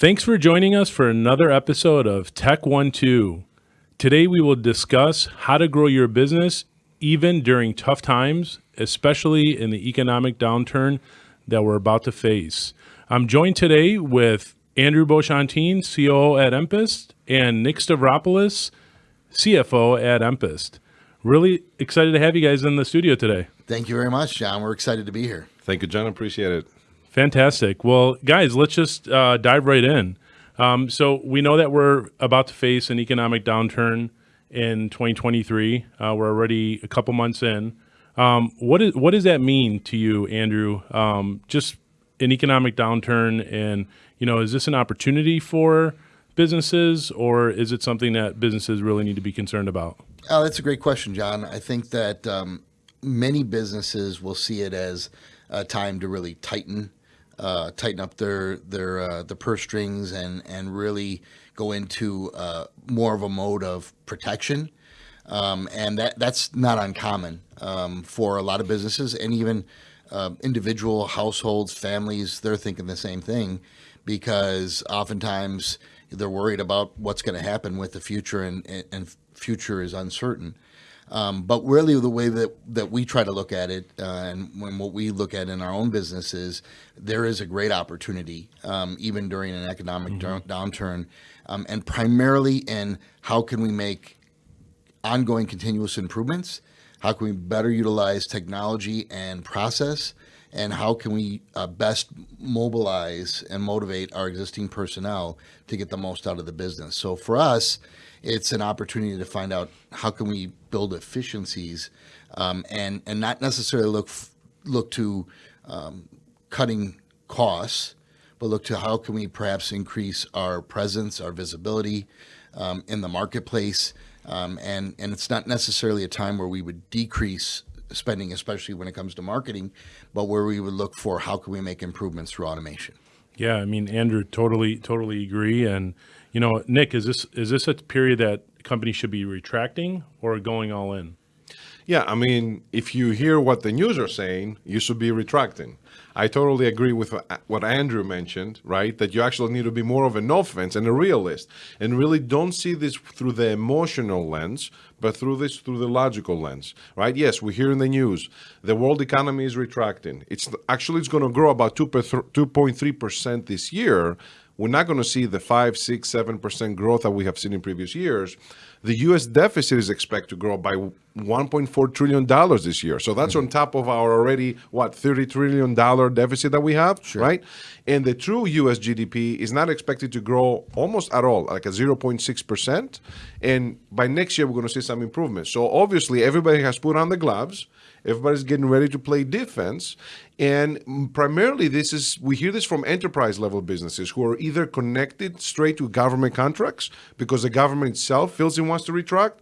Thanks for joining us for another episode of Tech One Two. Today we will discuss how to grow your business even during tough times, especially in the economic downturn that we're about to face. I'm joined today with Andrew Beauchantin, COO at Empist, and Nick Stavropoulos, CFO at Empist. Really excited to have you guys in the studio today. Thank you very much, John. We're excited to be here. Thank you, John. Appreciate it. Fantastic. Well, guys, let's just uh, dive right in. Um, so we know that we're about to face an economic downturn in 2023. Uh, we're already a couple months in. Um, what is what does that mean to you, Andrew? Um, just an economic downturn, and you know, is this an opportunity for businesses, or is it something that businesses really need to be concerned about? Oh, that's a great question, John. I think that um, many businesses will see it as a time to really tighten uh, tighten up their their uh, the purse strings and and really go into uh, more of a mode of protection. Um, and that that's not uncommon um, for a lot of businesses and even uh, individual households, families. They're thinking the same thing because oftentimes they're worried about what's going to happen with the future, and, and future is uncertain. Um, but really, the way that, that we try to look at it, uh, and when what we look at in our own business is there is a great opportunity, um, even during an economic mm-hmm. downturn, um, and primarily in how can we make ongoing continuous improvements, how can we better utilize technology and process, and how can we uh, best mobilize and motivate our existing personnel to get the most out of the business. So for us, it's an opportunity to find out how can we build efficiencies um, and and not necessarily look look to um, cutting costs, but look to how can we perhaps increase our presence, our visibility um, in the marketplace. Um, and and it's not necessarily a time where we would decrease spending, especially when it comes to marketing, but where we would look for how can we make improvements through automation. Yeah, I mean, Andrew, totally, totally agree. And you know, Nick, is this is this a period that companies should be retracting or going all in? Yeah, I mean, if you hear what the news are saying, you should be retracting. I totally agree with what Andrew mentioned, right? That you actually need to be more of an offense and a realist and really don't see this through the emotional lens, but through this through the logical lens, right? Yes, we hear in the news the world economy is retracting. It's actually it's going to grow about 2.3% this year, we're not going to see the 5, 6, 7% growth that we have seen in previous years. The U.S. deficit is expected to grow by $1.4 trillion this year. So that's mm -hmm. on top of our already, what, $30 trillion deficit that we have, sure. right? And the true U.S. GDP is not expected to grow almost at all, like a 0.6%. And by next year, we're going to see some improvements. So obviously, everybody has put on the gloves. Everybody's getting ready to play defense. And primarily, this is we hear this from enterprise level businesses who are either connected straight to government contracts because the government itself feels it wants to retract,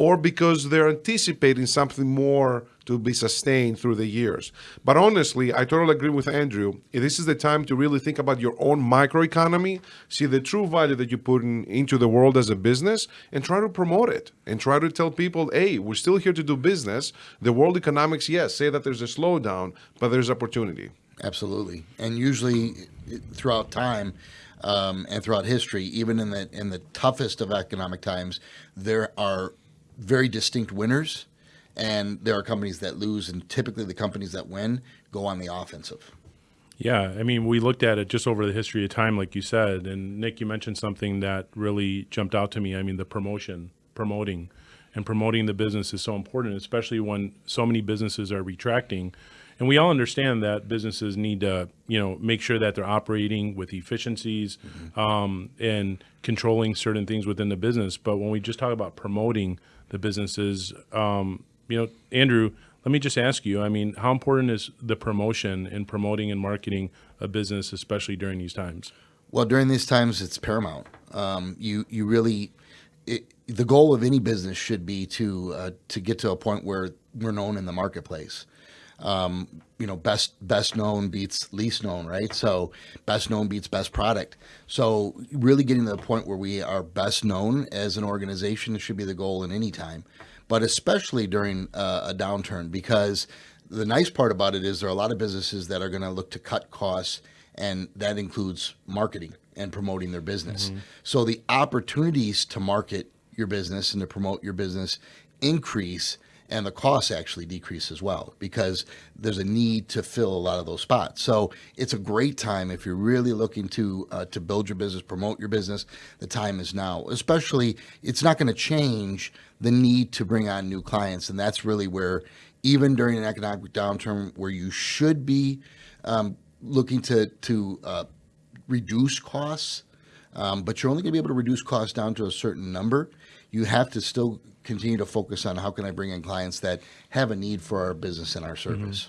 or because they're anticipating something more to be sustained through the years. But honestly, I totally agree with Andrew. This is the time to really think about your own microeconomy, see the true value that you put in, into the world as a business, and try to promote it and try to tell people, hey, we're still here to do business. The world economics, yes, say that there's a slowdown, but there's opportunity. Absolutely. And usually throughout time, um, and throughout history, even in the in the toughest of economic times, there are very distinct winners and there are companies that lose and typically the companies that win go on the offensive. Yeah i mean we looked at it just over the history of time like you said and nick you mentioned something that really jumped out to me. I mean the promotion promoting and promoting the business is so important especially when so many businesses are retracting and we all understand that businesses need to you know make sure that they're operating with efficiencies mm-hmm. um, and controlling certain things within the business but when we just talk about promoting the businesses um, you know, Andrew, let me just ask you, I mean, how important is the promotion and promoting and marketing a business, especially during these times? Well, during these times, it's paramount. Um, you, you really, it, the goal of any business should be to, uh, to get to a point where we're known in the marketplace. Um, you know, best best known beats least known, right? So best known beats best product. So really getting to the point where we are best known as an organization should be the goal in any time but especially during uh, a downturn because the nice part about it is there are a lot of businesses that are going to look to cut costs and that includes marketing. and promoting their business. So the opportunities to market your business and to promote your business increase and the costs actually decrease as well because there's a need to fill a lot of those spots. So it's a great time if you're really looking to uh, to build your business, promote your business. The time is now. Especially, it's not going to change the need to bring on new clients, and that's really where, even during an economic downturn, where you should be um, looking to to uh, reduce costs, um, but you're only going to be able to reduce costs down to a certain number. You have to still continue to focus on how can I bring in clients that have a need for our business and our service.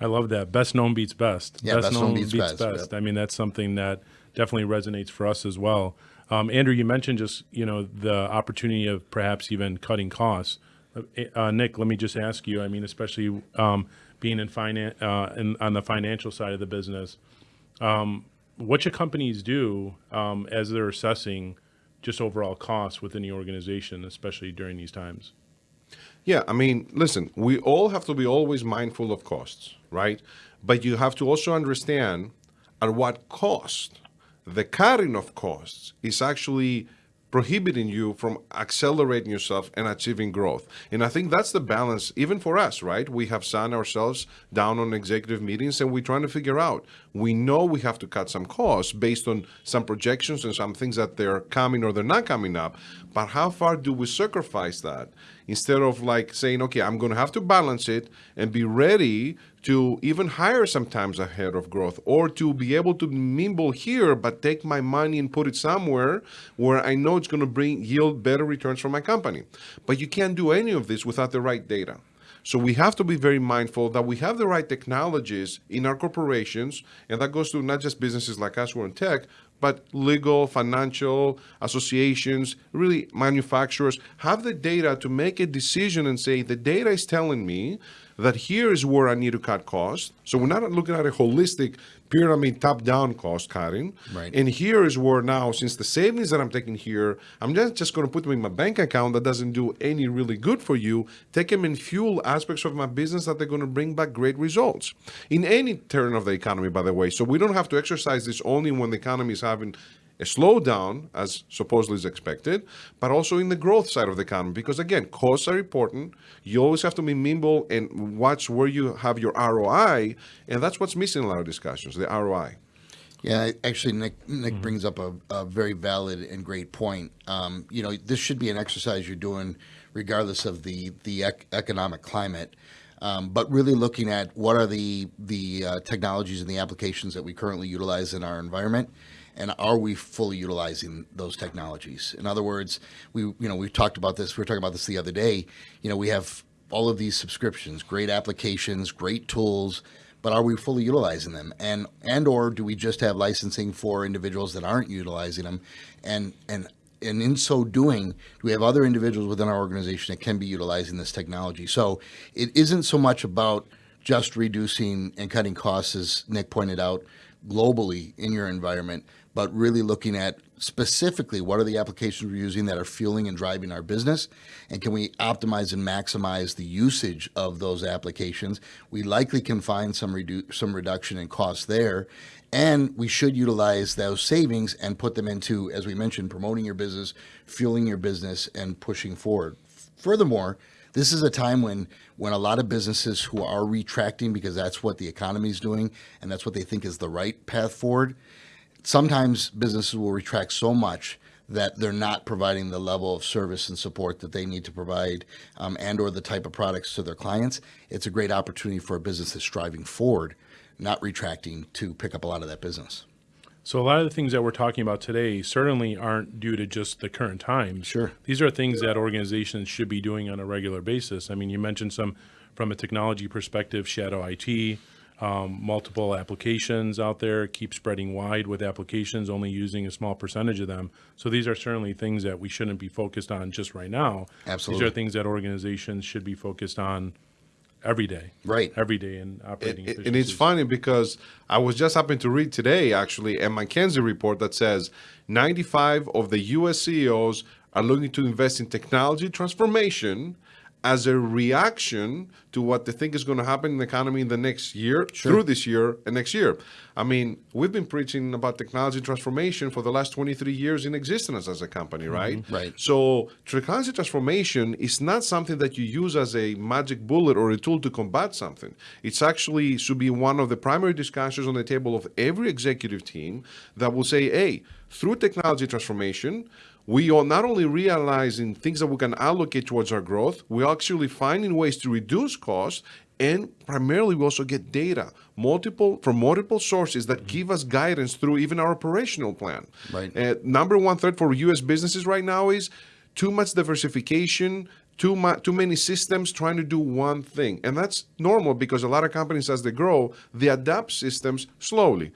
I love that. Best known beats best. Yeah, best known beats best, yep. I mean, that's something that definitely resonates for us as well. Um, Andrew, you mentioned just you know the opportunity of perhaps even cutting costs. Uh, Nick, let me just ask you. I mean, especially um, being in finance uh, in, on the financial side of the business, um, what should companies do um, as they're assessing just overall costs within the organization, especially during these times? Yeah, I mean, listen, we all have to be always mindful of costs, right? But you have to also understand at what cost the cutting of costs is actually prohibiting you from accelerating yourself and achieving growth. And I think that's the balance, even for us, right? We have sat ourselves down on executive meetings and we're trying to figure out. We know we have to cut some costs based on some projections and some things that they're coming or they're not coming up. But how far do we sacrifice that? Instead of like saying, okay, I'm going to have to balance it and be ready to even hire sometimes ahead of growth or to be able to nimble here but take my money and put it somewhere where I know it's going to bring yield better returns for my company. But you can't do any of this without the right data. So we have to be very mindful that we have the right technologies in our corporations, and that goes to not just businesses like us who are in tech, but legal, financial, associations, really manufacturers have the data to make a decision and say the data is telling me that here is where I need to cut costs. So we're not looking at a holistic pyramid top-down cost cutting. Right. And here is where now, since the savings that I'm taking here, I'm not just going to put them in my bank account that doesn't do any really good for you. Take them and fuel aspects of my business that they're going to bring back great results in any turn of the economy, by the way. So we don't have to exercise this only when the economy is having a slowdown as supposedly is expected, but also in the growth side of the economy. Because again, costs are important. You always have to be nimble and watch where you have your ROI, and that's what's missing in a lot of discussions, the ROI. Yeah, actually, Nick Nick brings up a, a, very valid and great point. Um, you know, this should be an exercise you're doing regardless of the the ec- economic climate. Um, but really looking at what are the the uh, technologies and the applications that we currently utilize in our environment, and are we fully utilizing those technologies? In other words, we you know we've talked about this. We were talking about this the other day. You know, we have all of these subscriptions, great applications, great tools, but are we fully utilizing them? And and or do we just have licensing for individuals that aren't utilizing them? And and and in so doing, do we have other individuals within our organization that can be utilizing this technology. So it isn't so much about just reducing and cutting costs, as Nick pointed out, globally in your environment, but really looking at specifically what are the applications we're using that are fueling and driving our business and can we optimize and maximize the usage of those applications. We likely can find some redu- some reduction in costs there and we should utilize those savings and put them into as we mentioned promoting your business fueling your business and pushing forward. Furthermore this is a time when when a lot of businesses who are retracting because that's what the economy is doing and that's what they think is the right path forward sometimes businesses will retract so much that they're not providing the level of service and support that they need to provide um, and or the type of products to their clients it's a great opportunity for a business that's striving forward not retracting to pick up a lot of that business So a lot of the things that we're talking about today certainly aren't due to just the current times. Sure. These are things that organizations should be doing on a regular basis. I mean, you mentioned some from a technology perspective, shadow IT, um, multiple applications out there, keep spreading wide with applications, only using a small percentage of them. So these are certainly things that we shouldn't be focused on just right now. Absolutely. These are things that organizations should be focused on every day. Right. Every day in operating And- and it's funny because I was just happening to read today actually a McKinsey report that says 95 of the US CEOs are looking to invest in technology transformation as a reaction to what they think is going to happen in the economy in the next year, through this year and next year. I mean, we've been preaching about technology transformation for the last 23 years in existence as a company, mm-hmm. right? Right. So technology transformation is not something that you use as a magic bullet or a tool to combat something. It's actually should be one of the primary discussions on the table of every executive team that will say, hey, through technology transformation, we are not only realizing things that we can allocate towards our growth, we're actually finding ways to reduce costs and primarily we also get data multiple from multiple sources that give us guidance through even our operational plan. Right. uh, number one threat for us businesses right now is too much diversification too much too many systems trying to do one thing. And that's normal because a lot of companies as they grow they adapt systems slowly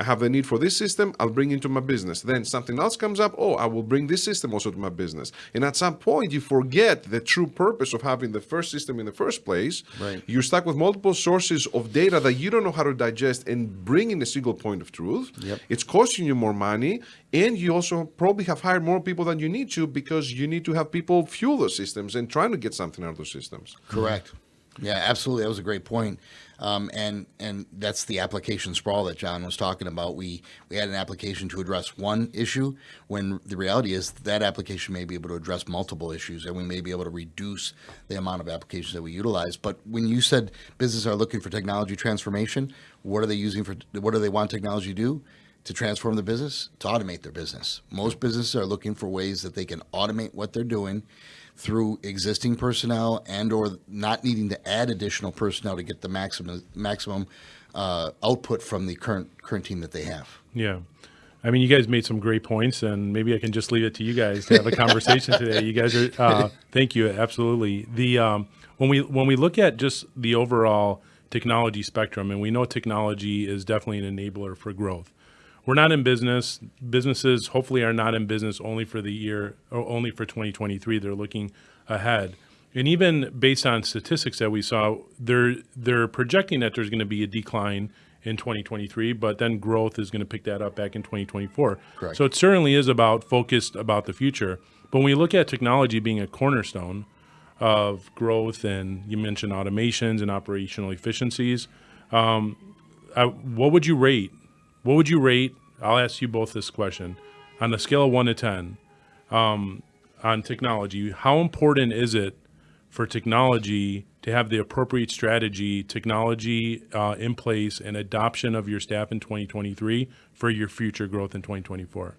I have the need for this system, I'll bring into my business. Then something else comes up, oh, I will bring this system also to my business. And at some point, you forget the true purpose of having the first system in the first place. Right. You're stuck with multiple sources of data that you don't know how to digest and bring in a single point of truth. Yep. It's costing you more money. And you also probably have hired more people than you need to because you need to have people fuel those systems and trying to get something out of those systems. Correct. Yeah, absolutely. That was a great point. Um, and and that's the application sprawl that John was talking about. We we had an application to address one issue when the reality is that application may be able to address multiple issues, and we may be able to reduce the amount of applications that we utilize. But when you said businesses are looking for technology transformation, what are they using for? What do they want technology to do? to transform the business, to automate their business. Most businesses are looking for ways that they can automate what they're doing through existing personnel and or not needing to add additional personnel to get the maximum maximum uh, output from the current current team that they have. Yeah. I mean, you guys made some great points, and maybe I can just leave it to you guys to have a conversation today. You guys are, uh, thank you, absolutely. The um, when we when we look at just the overall technology spectrum, and we know technology is definitely an enabler for growth. We're not in business. Businesses hopefully are not in business only for the year or only for 2023. They're looking ahead. And even based on statistics that we saw, they're they're projecting that there's going to be a decline in 2023, but then growth is going to pick that up back in 2024. Correct. So it certainly is about focused about the future. But when we look at technology being a cornerstone of growth, and you mentioned automations and operational efficiencies, um, I, what would you rate? What would you rate? I'll ask you both this question on a scale of one to ten um, on technology. How important is it for technology to have the appropriate strategy, technology uh, in place, and adoption of your staff in 2023 for your future growth in 2024?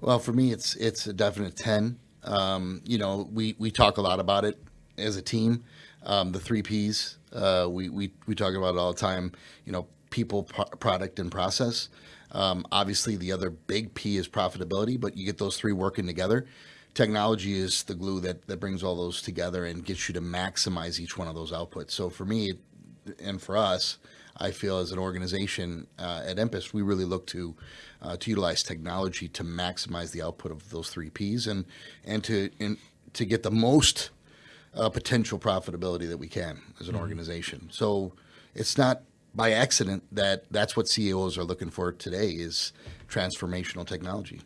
Well, for me, it's it's a definite ten. Um, you know, we we talk a lot about it as a team. Um, the three Ps. Uh, we we we talk about it all the time. You know, people, pro- product, and process. Um, obviously, the other big P is profitability, but you get those three working together. Technology is the glue that, that brings all those together and gets you to maximize each one of those outputs. So for me, and for us, I feel as an organization uh, at Empist, we really look to uh, to utilize technology to maximize the output of those three Ps and and to and to get the most uh, potential profitability that we can as an organization. So it's not by accident that that's what CEOs are looking for today is transformational technology.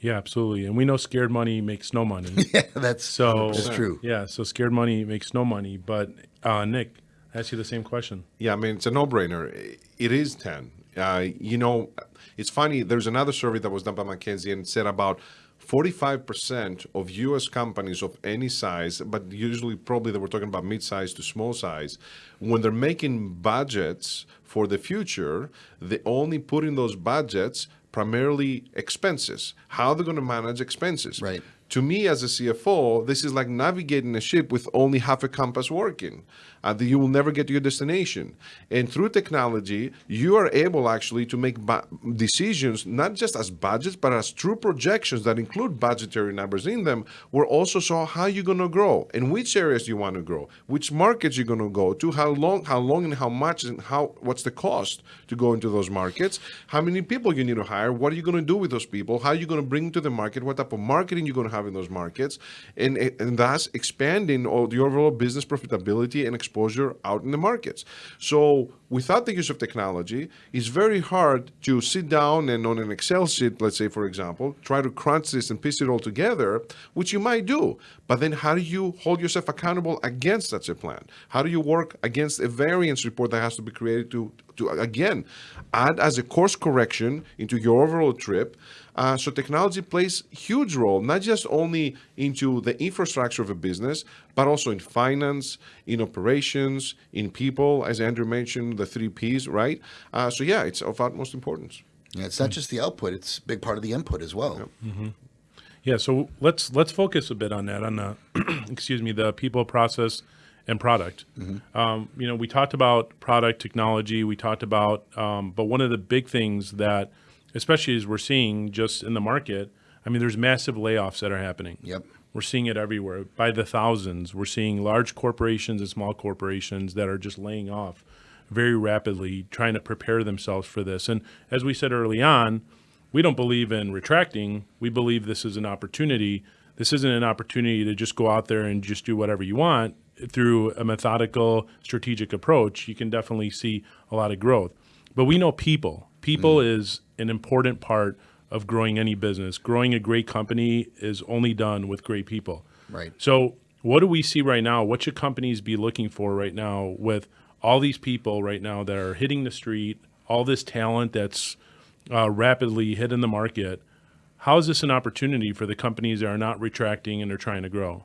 Yeah, absolutely. And we know scared money makes no money. Yeah, that's So it's true. Yeah, so scared money makes no money. But uh, Nick, I ask you the same question. Yeah, I mean, it's a no brainer. It is 10. Uh, you know, it's funny, there's another survey that was done by McKinsey and said about 45% of US companies of any size, but usually probably they were talking about mid size to small size, when they're making budgets for the future, they only put in those budgets primarily expenses, how they're going to manage expenses. Right. To me, as a CFO, this is like navigating a ship with only half a compass working. Uh, you will never get to your destination. And through technology, you are able actually to make decisions not just as budgets, but as true projections that include budgetary numbers in them. Where also saw how you're going to grow and which areas you want to grow, which markets you're going to go to, how long, how long, and how much, and how what's the cost to go into those markets, how many people you need to hire, what are you going to do with those people, how are you going to bring to the market, what type of marketing you're going to have in those markets, and and thus expanding all the overall business profitability and exposure out in the markets. So without the use of technology, it's very hard to sit down and on an Excel sheet, let's say, for example, try to crunch this and piece it all together, which you might do. But then how do you hold yourself accountable against such a plan? How do you work against a variance report that has to be created to, to again, add as a course correction into your overall trip? Uh, so technology plays huge role, not just only into the infrastructure of a business, but also in finance, in operations, in people, as Andrew mentioned, the three Ps, right? Uh, so yeah, it's of utmost importance. Yeah, it's not just the output; it's a big part of the input as well. Yeah, so let's let's focus a bit on that on the excuse me the people, process, and product. Um, you know, we talked about product technology. We talked about, um, but one of the big things that, especially as we're seeing just in the market, I mean, there's massive layoffs that are happening. Yep. We're seeing it everywhere by the thousands. We're seeing large corporations and small corporations that are just laying off very rapidly, trying to prepare themselves for this. And as we said early on, we don't believe in retracting. We believe this is an opportunity. This isn't an opportunity to just go out there and just do whatever you want. Through a methodical, strategic approach, you can definitely see a lot of growth. But we know people. People mm. is an important part of growing any business. Growing a great company is only done with great people. Right. So, what do we see right now? What should companies be looking for right now with all these people right now that are hitting the street, all this talent that's uh, rapidly hitting the market? How is this an opportunity for the companies that are not retracting and are trying to grow?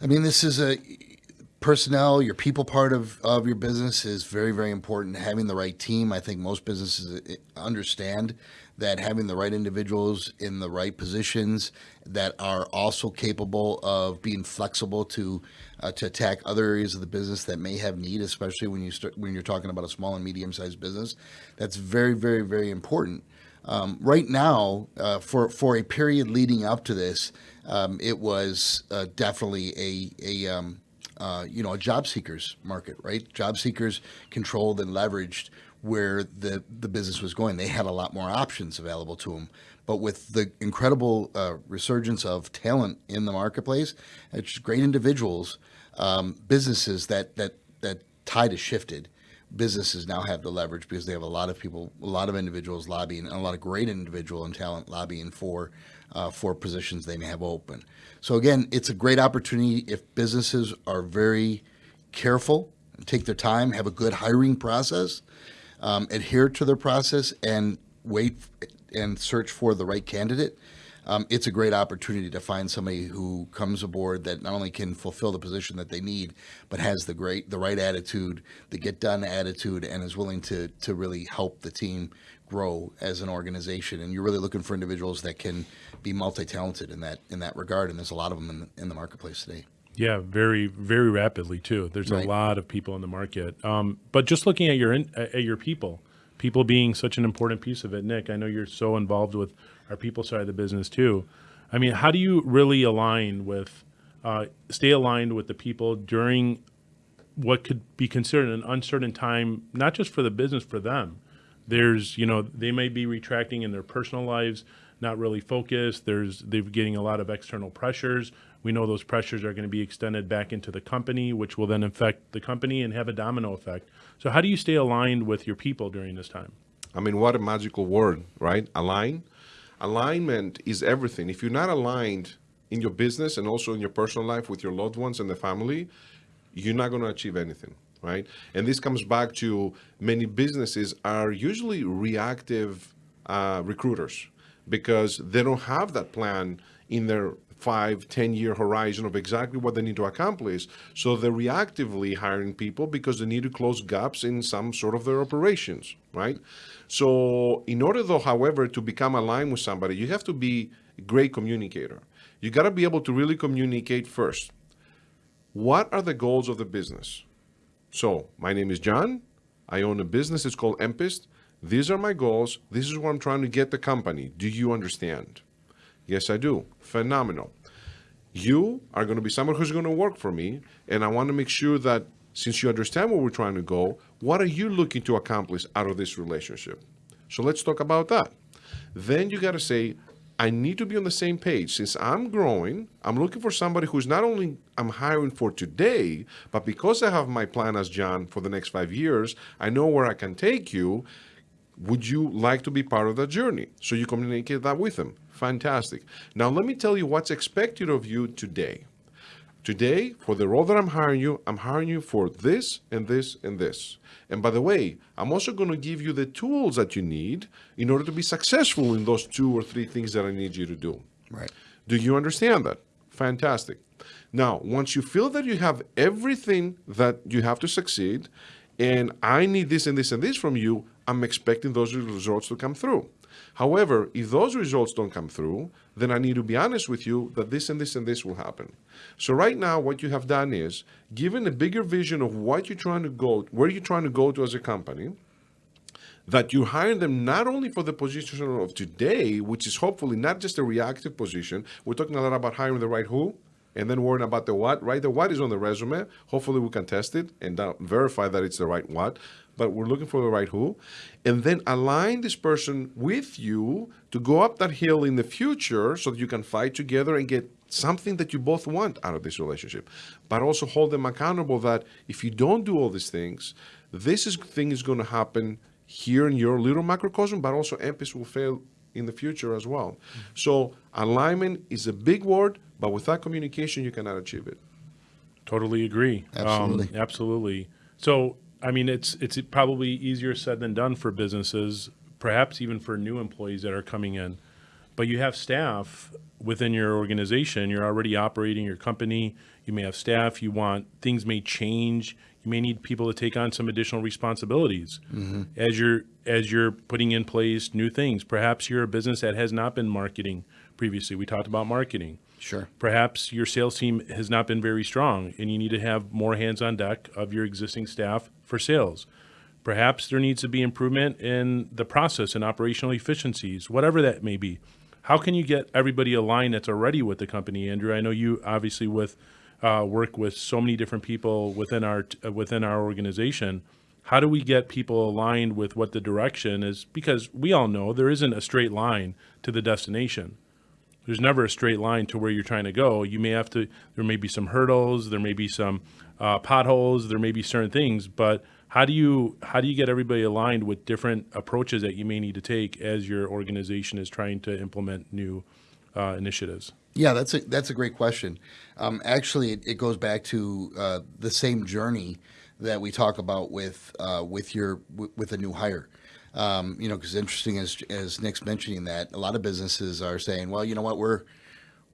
I mean, this is a personnel, your people part of, of your business is very, very important. Having the right team, I think most businesses uh, understand that having the right individuals in the right positions that are also capable of being flexible to uh, to attack other areas of the business that may have need, especially when you start when you're talking about a small and medium sized business. That's very, very, very important. Um, right now, uh, for for a period leading up to this, um, it was uh, definitely a a um, uh, you know a job seekers market, right? Job seekers controlled and leveraged where the the business was going. They had a lot more options available to them. But with the incredible uh, resurgence of talent in the marketplace, it's great individuals, um, businesses that that that tide has shifted businesses now have the leverage because they have a lot of people, a lot of individuals lobbying, and a lot of great individual and talent lobbying for uh, for positions they may have open. So again, it's a great opportunity if businesses are very careful, take their time, have a good hiring process, um, adhere to their process, and wait and search for the right candidate um, it's a great opportunity to find somebody who comes aboard that not only can fulfill the position that they need, but has the great, the right attitude, the get done attitude, and is willing to to really help the team grow as an organization. And you're really looking for individuals that can be multi talented in that in that regard. And there's a lot of them in the, in the marketplace today. Yeah, very very rapidly too. There's Right. a lot of people in the market. Um, but just looking at your in, at your people, people being such an important piece of it. Nick, I know you're so involved with our people side of the business too. I mean, how do you really align with, uh, stay aligned with the people during what could be considered an uncertain time, not just for the business, for them. There's, you know, they may be retracting in their personal lives, not really focused. There's, they're getting a lot of external pressures. We know those pressures are going to be extended back into the company, which will then affect the company and have a domino effect. So, how do you stay aligned with your people during this time? I mean, what a magical word, right? Align. Alignment is everything. If you're not aligned in your business and also in your personal life with your loved ones and the family, you're not going to achieve anything, right? And this comes back to many businesses are usually reactive uh, recruiters because they don't have that plan in their five, 10 year horizon of exactly what they need to accomplish. So they're reactively hiring people because they need to close gaps in some sort of their operations, right? So in order though, however, to become aligned with somebody, you have to be a great communicator. You got to be able to really communicate first. What are the goals of the business? So my name is John. I own a business. It's called Empist. These are my goals. This is where I'm trying to get the company. Do you understand? Yes, I do. Phenomenal. You are going to be someone who's going to work for me, and I want to make sure that since you understand where we're trying to go, what are you looking to accomplish out of this relationship? So let's talk about that. Then you got to say, I need to be on the same page. Since I'm growing, I'm looking for somebody who's not only I'm hiring for today, but because I have my plan as John for the next five years, I know where I can take you. Would you like to be part of that journey? So you communicate that with them. Fantastic. Now let me tell you what's expected of you today. Today, for the role that I'm hiring you, I'm hiring you for this and this and this. And by the way, I'm also going to give you the tools that you need in order to be successful in those two or three things that I need you to do. Right. Do you understand that? Fantastic. Now, once you feel that you have everything that you have to succeed, and I need this and this and this from you, I'm expecting those results to come through. However, if those results don't come through, then I need to be honest with you that this and this and this will happen. So right now, what you have done is given a bigger vision of what you're trying to go, where you're trying to go to as a company, that you hire them not only for the position of today, which is hopefully not just a reactive position. We're talking a lot about hiring the right who, and then worrying about the what. Right, the what is on the resume. Hopefully, we can test it and uh, verify that it's the right what. But we're looking for the right who, and then align this person with you to go up that hill in the future, so that you can fight together and get something that you both want out of this relationship. But also hold them accountable that if you don't do all these things, this is thing is going to happen here in your little microcosm, but also Empist will fail in the future as well. Mm-hmm. So alignment is a big word, but without communication, you cannot achieve it. Totally agree. Absolutely. Um, absolutely. So, I mean, it's it's probably easier said than done for businesses, perhaps even for new employees that are coming in. But you have staff within your organization. You're already operating your company. You may have staff. You want things may change you may need people to take on some additional responsibilities mm-hmm. as you're as you're putting in place new things. Perhaps you're a business that has not been marketing previously. We talked about marketing. Sure. Perhaps your sales team has not been very strong, and you need to have more hands on deck of your existing staff for sales. Perhaps there needs to be improvement in the process and operational efficiencies, whatever that may be. How can you get everybody aligned that's already with the company, Andrew? I know you obviously with uh, work with so many different people within our uh, within our organization. How do we get people aligned with what the direction is? Because we all know there isn't a straight line to the destination. There's never a straight line to where you're trying to go. You may have to. There may be some hurdles. There may be some uh, potholes. There may be certain things, but how do you how do you get everybody aligned with different approaches that you may need to take as your organization is trying to implement new uh, initiatives? Yeah, that's a that's a great question. Um, actually, it, it, goes back to uh, the same journey that we talk about with uh, with your with a new hire. Um, you know, because interesting as as Nick's mentioning that a lot of businesses are saying, well, you know what, we're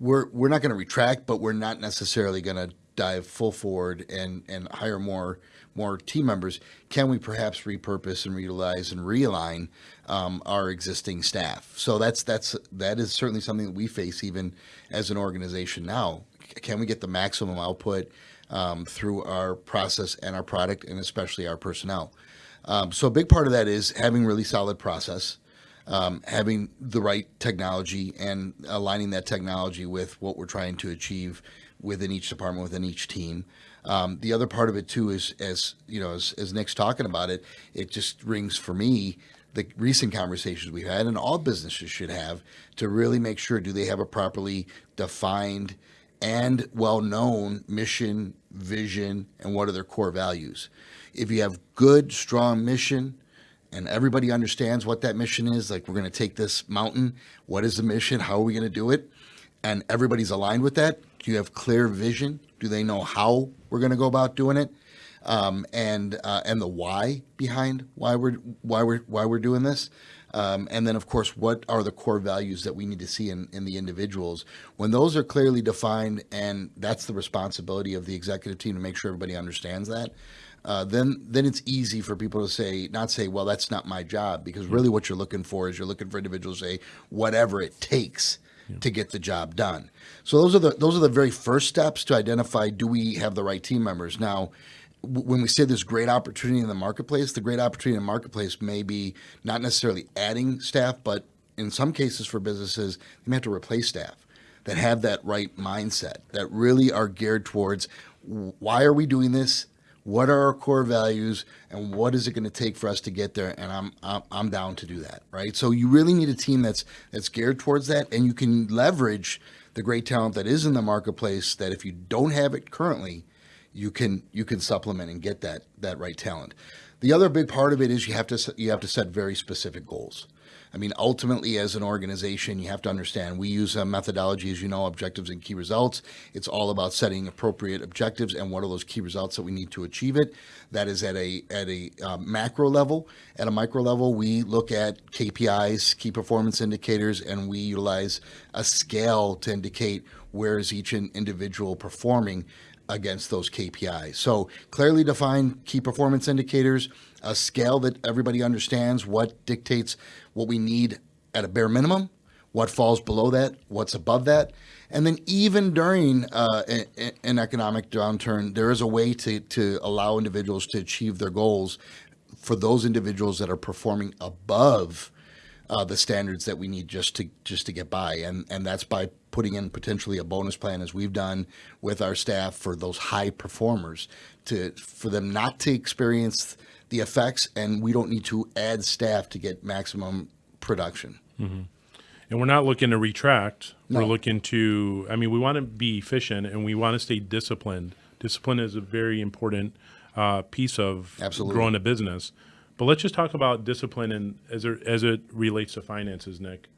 we're we're not going to retract, but we're not necessarily going to dive full forward and and hire more more team members, can we perhaps repurpose and reutilize and realign um, our existing staff? So that's that's that is certainly something that we face even as an organization now. Can we get the maximum output um, through our process and our product, and especially our personnel? Um, so a big part of that is having really solid process. Um, having the right technology and aligning that technology with what we're trying to achieve within each department, within each team. Um, the other part of it too is, as you know, as, as Nick's talking about it, it just rings for me the recent conversations we've had, and all businesses should have, to really make sure do they have a properly defined and well-known mission, vision, and what are their core values. If you have good, strong mission, and everybody understands what that mission is, like we're going to take this mountain, what is the mission? How are we going to do it? And everybody's aligned with that. Do you have clear vision? Do they know how we're going to go about doing it? Um, and uh, and the why behind why we're why we're why we're doing this. Um, and then, of course, what are the core values that we need to see in, in the individuals? When those are clearly defined, and that's the responsibility of the executive team to make sure everybody understands that, uh, then then it's easy for people to say, not say, well, that's not my job, because really what you're looking for is you're looking for individuals to say, whatever it takes yeah. to get the job done. So those are the those are the very first steps to identify do we have the right team members. Now, when we say there's great opportunity in the marketplace, the great opportunity in the marketplace may be not necessarily adding staff, but in some cases for businesses, they may have to replace staff that have that right mindset, that really are geared towards why are we doing this? What are our core values and what is it going to take for us to get there? And I'm, I'm i'm down to do that right? So you really need a team that's that's geared towards that and you can leverage the great talent that is in the marketplace that if you don't have it currently you can you can supplement and get that that right talent. The other big part of it is you have to you have to set very specific goals I mean, ultimately, as an organization, you have to understand we use a methodology, as you know, objectives and key results. It's all about setting appropriate objectives and what are those key results that we need to achieve it. That is at a at a uh, macro level. At a micro level, we look at KPIs, key performance indicators, and we utilize a scale to indicate where is each individual performing against those KPIs. So clearly defined key performance indicators, a scale that everybody understands what dictates what we need at a bare minimum, what falls below that, what's above that. And then even during uh, a- a- an economic downturn, there is a way to, to allow individuals to achieve their goals for those individuals that are performing above uh, the standards that we need just to just to get by, and and that's by putting in potentially a bonus plan as we've done with our staff for those high performers to for them not to experience the effects, and we don't need to add staff to get maximum production. And we're not looking to retract. We're looking to, I mean, we want to be efficient and we want to stay disciplined. Discipline is a very important uh, piece of Absolutely. growing a business. But let's just talk about discipline and as it, as it relates to finances, Nick.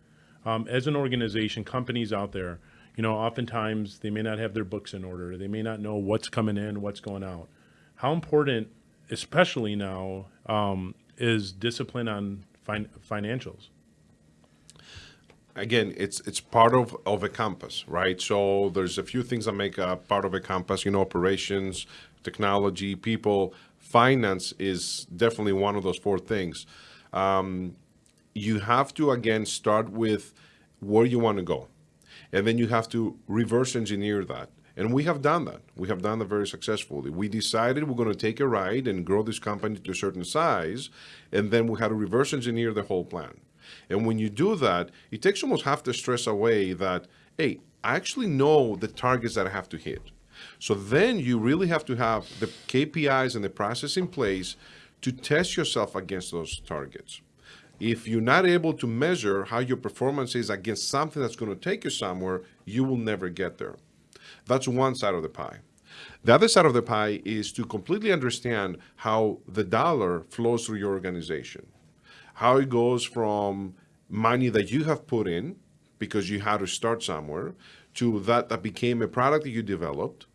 Um, as an organization, companies out there, you know, oftentimes they may not have their books in order. They may not know what's coming in, what's going out. How important, especially now, um, is discipline on fin- financials? again, it's it's part of, of a campus, right? So there's a few things that make a part of a campus, you know, operations, technology, people, finance is definitely one of those four things. Um, you have to again start with where you want to go, and then you have to reverse engineer that. And we have done that. We have done that very successfully. We decided we're going to take a ride and grow this company to a certain size, and then we had to reverse engineer the whole plan. And when you do that, it takes almost half the stress away that, hey, I actually know the targets that I have to hit. So then you really have to have the KPIs and the process in place to test yourself against those targets. If you're not able to measure how your performance is against something that's going to take you somewhere, you will never get there. That's one side of the pie. The other side of the pie is to completely understand how the dollar flows through your organization how it goes from money that you have put in because you had to start somewhere to that that became a product that you developed.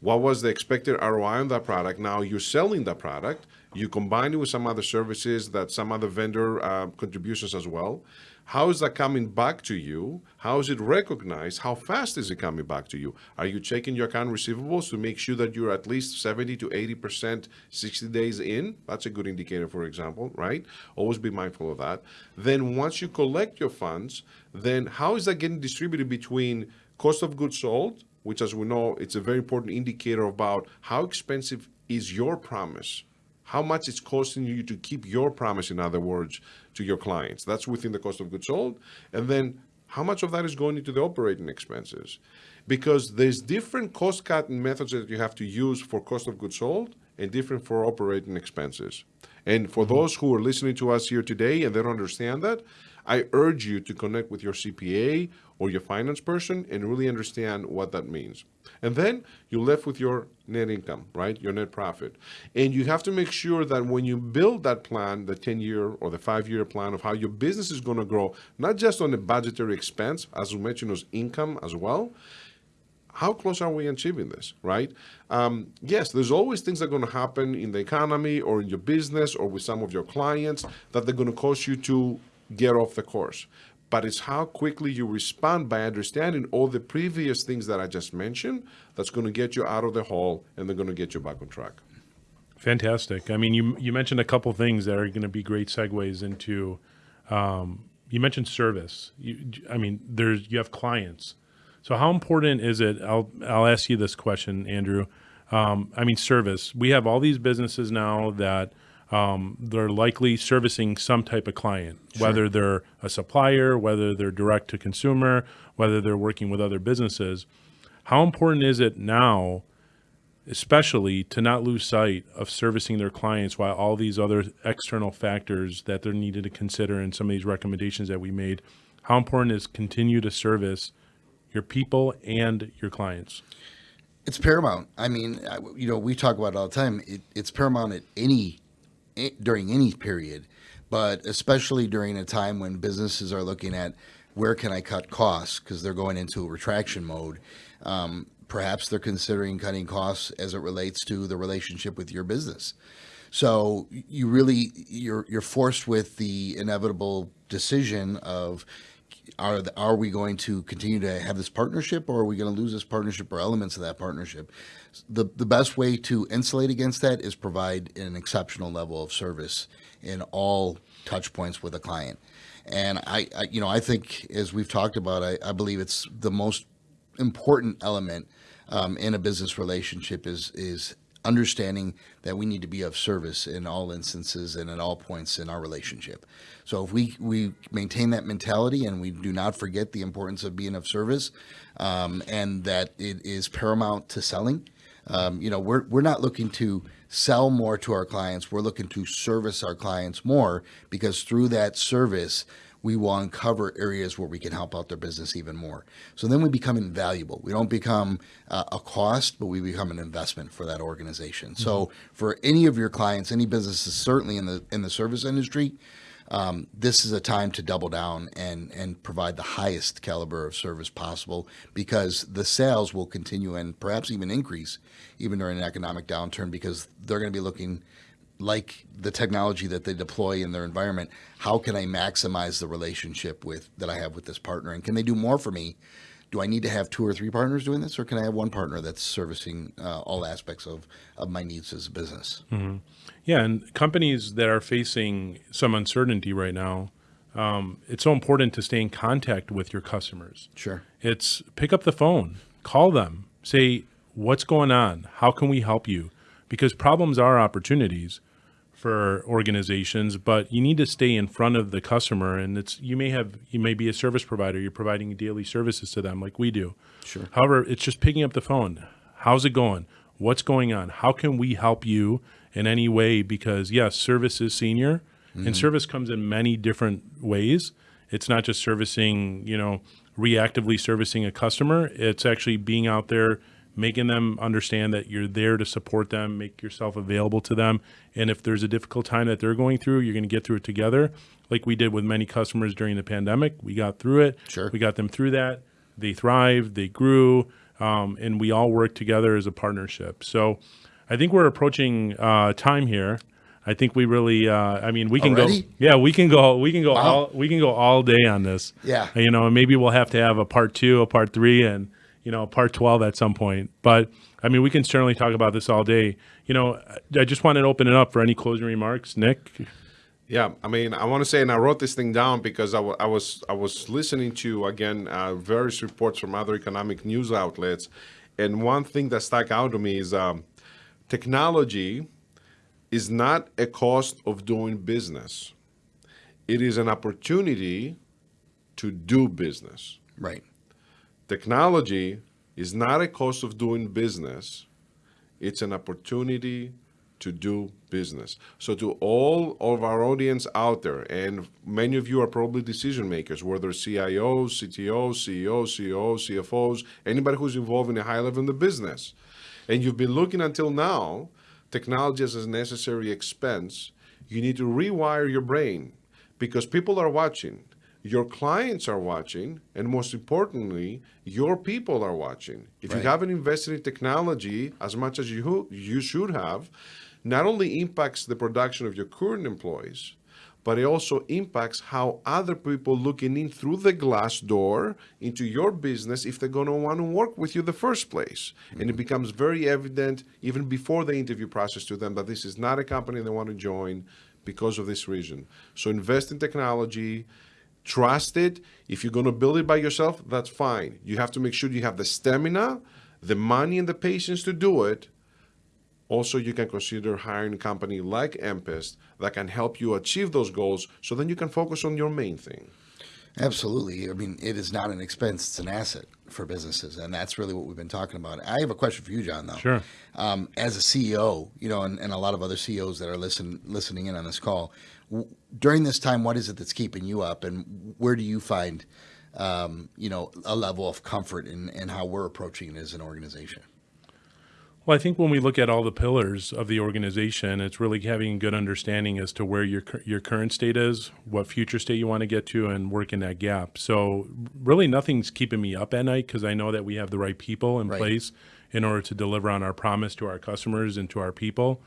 What was the expected ROI on that product? Now you're selling that product. You combine it with some other services that some other vendor uh, contributions as well how is that coming back to you? How is it recognized? How fast is it coming back to you? Are you checking your account receivables to make sure that you're at least 70 to 80 percent 60 days in? That's a good indicator for example right? Always be mindful of that. Then once you collect your funds then how is that getting distributed between cost of goods sold which as we know it's a very important indicator about how expensive is your promise how much it's costing you to keep your promise, in other words, to your clients. That's within the cost of goods sold. And then how much of that is going into the operating expenses? Because there's different cost cutting methods that you have to use for cost of goods sold and different for operating expenses. And for mm-hmm. those who are listening to us here today and they don't understand that, I urge you to connect with your CPA or your finance person and really understand what that means. And then you're left with your net income, right? Your net profit. And you have to make sure that when you build that plan, the 10 year or the five year plan of how your business is going to grow, not just on the budgetary expense, as we mentioned, as income as well, how close are we achieving this, right? Um, yes, there's always things that are going to happen in the economy or in your business or with some of your clients that they're going to cause you to get off the course. But it's how quickly you respond by understanding all the previous things that I just mentioned that's going to get you out of the hole and they're going to get you back on track. Fantastic. I mean, you you mentioned a couple things that are going to be great segues into. Um, you mentioned service. You, I mean, there's you have clients. So how important is it? I'll I'll ask you this question, Andrew. Um, I mean, service. We have all these businesses now that um, they're likely servicing some type of client, whether they're a supplier, whether they're direct to consumer, whether they're working with other businesses. How important is it now especially to not lose sight of servicing their clients while all these other external factors that they're needed to consider in some of these recommendations that we made. How important is continue to service your people and your clients? It's paramount. I mean, you know, we talk about it all the time. It, it's paramount at any during any period, but especially during a time when businesses are looking at where can I cut costs because they're going into a retraction mode. Um, perhaps they're considering cutting costs as it relates to the relationship with your business. So you really you're you're forced with the inevitable decision of are are we going to continue to have this partnership or are we going to lose this partnership or elements of that partnership? The the best way to insulate against that is provide an exceptional level of service in all touch points with a client. And I, I you know I think as we've talked about I, I believe it's the most important element um, in a business relationship is is understanding that we need to be of service in all instances and at all points in our relationship. So if we we maintain that mentality and we do not forget the importance of being of service, um, and that it is paramount to selling. Um, you know, we're we're not looking to sell more to our clients. We're looking to service our clients more because through that service, we will uncover areas where we can help out their business even more. So then we become invaluable. We don't become uh, a cost, but we become an investment for that organization. So for any of your clients, any businesses, certainly in the in the service industry, um, this is a time to double down and and provide the highest caliber of service possible because the sales will continue and perhaps even increase even during an economic downturn because they're going to be looking like the technology that they deploy in their environment how can i maximize the relationship with that i have with this partner and can they do more for me do i need to have two or three partners doing this or can i have one partner that's servicing uh, all aspects of, of my needs as a business Yeah, and companies that are facing some uncertainty right now, um, it's so important to stay in contact with your customers. sure It's pick up the phone, call them, say, what's going on? How can we help you? Because problems are opportunities for organizations, but you need to stay in front of the customer. And it's you may have you may be a service provider, you're providing daily services to them like we do. Sure. However, it's just picking up the phone. How's it going? What's going on? How can we help you in any way? Because yes, service is senior, and mm-hmm. service comes in many different ways. It's not just servicing, you know, reactively servicing a customer. It's actually being out there, making them understand that you're there to support them, make yourself available to them. And if there's a difficult time that they're going through, you're going to get through it together, like we did with many customers during the pandemic. We got through it. Sure. We got them through that. They thrived. They grew, um, and we all worked together as a partnership. So, I think we're approaching uh, time here. I think we really. Uh, I mean, we can Already? go. Yeah, we can go. We can go Wow. all. We can go all day on this. Yeah. You know, and maybe we'll have to have a part two, a part three, and you know, part twelve at some point. But I mean, we can certainly talk about this all day. You know, I just wanted to open it up for any closing remarks, Nick. Yeah, I mean, I want to say, and I wrote this thing down because I wa- I was I was listening to again uh, various reports from other economic news outlets, and one thing that stuck out to me is um, technology is not a cost of doing business; it is an opportunity to do business. right Technology is not a cost of doing business, it's an opportunity to do business. So, to all of our audience out there, and many of you are probably decision makers, whether CIOs, CTOs, CEOs, CFOs, anybody who's involved in a high level in the business, and you've been looking until now, technology as a necessary expense, you need to rewire your brain because people are watching your clients are watching, and most importantly, your people are watching. If you haven't invested in technology as much as you you should have, not only impacts the production of your current employees, but it also impacts how other people looking in through the glass door into your business if they're going to want to work with you the first place. And it mm-hmm. becomes very evident even before the interview process to them that this is not a company they want to join because of this reason. So invest in technology, trust it. If you're going to build it by yourself, that's fine. You have to make sure you have the stamina, the money, and the patience to do it. Also, you can consider hiring a company like Empist that can help you achieve those goals so then you can focus on your main thing. Absolutely. I mean, it is not an expense; it's an asset for businesses, and that's really what we've been talking about. I have a question for you, John. Though, Sure. um, as a CEO, you know, and, and a lot of other CEOs that are listen, listening in on this call, w- during this time, what is it that's keeping you up, and where do you find, um, you know, a level of comfort in, in how we're approaching it as an organization? Well, I think when we look at all the pillars of the organization, it's really having a good understanding as to where your your current state is, what future state you want to get to, and work in that gap. So, really, nothing's keeping me up at night because I know that we have the right people in Right. place in order to deliver on our promise to our customers and to our people.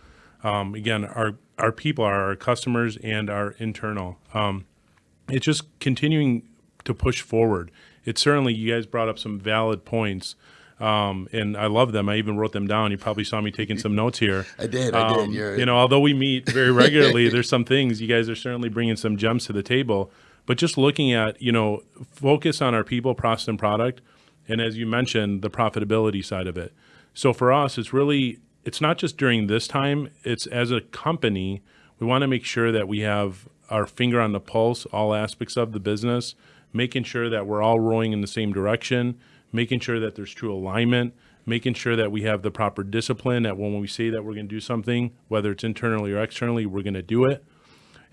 Um, again, our our people are our customers and our internal. Um, it's just continuing to push forward. It's certainly you guys brought up some valid points, um, and I love them. I even wrote them down. You probably saw me taking some notes here. I did, I did. Um, you know, although we meet very regularly, there's some things you guys are certainly bringing some gems to the table. But just looking at you know, focus on our people, process, and product, and as you mentioned, the profitability side of it. So for us, it's really it's not just during this time. It's as a company, we want to make sure that we have our finger on the pulse, all aspects of the business, making sure that we're all rowing in the same direction, making sure that there's true alignment, making sure that we have the proper discipline that when we say that we're going to do something, whether it's internally or externally, we're going to do it.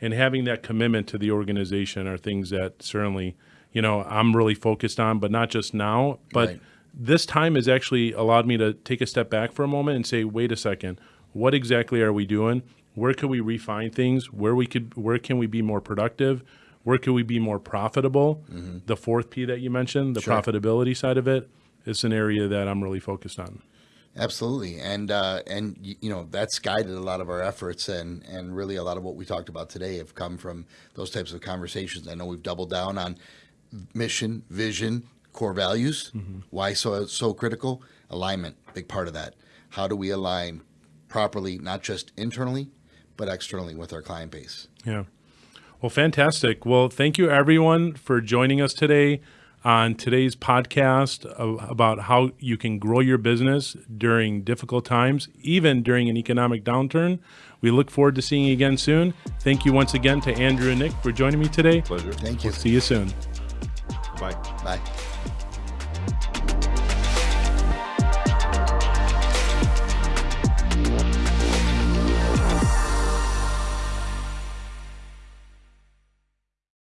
And having that commitment to the organization are things that certainly, you know, I'm really focused on, but not just now, but Right. This time has actually allowed me to take a step back for a moment and say, wait a second, what exactly are we doing? Where could we refine things? Where we could, where can we be more productive? Where could we be more profitable? The fourth P that you mentioned, the Sure. profitability side of it, is an area that I'm really focused on. Absolutely, and uh, and you know that's guided a lot of our efforts, and and really a lot of what we talked about today have come from those types of conversations. I know we've doubled down on mission, vision, core values. Mm-hmm. Why so so critical? Alignment, big part of that. How do we align properly, not just internally, but externally with our client base? Yeah. Well, fantastic. Well, thank you everyone for joining us today on today's podcast about how you can grow your business during difficult times, even during an economic downturn. We look forward to seeing you again soon. Thank you once again to Andrew and Nick for joining me today. Pleasure. Thank you. See you soon. Bye. Bye.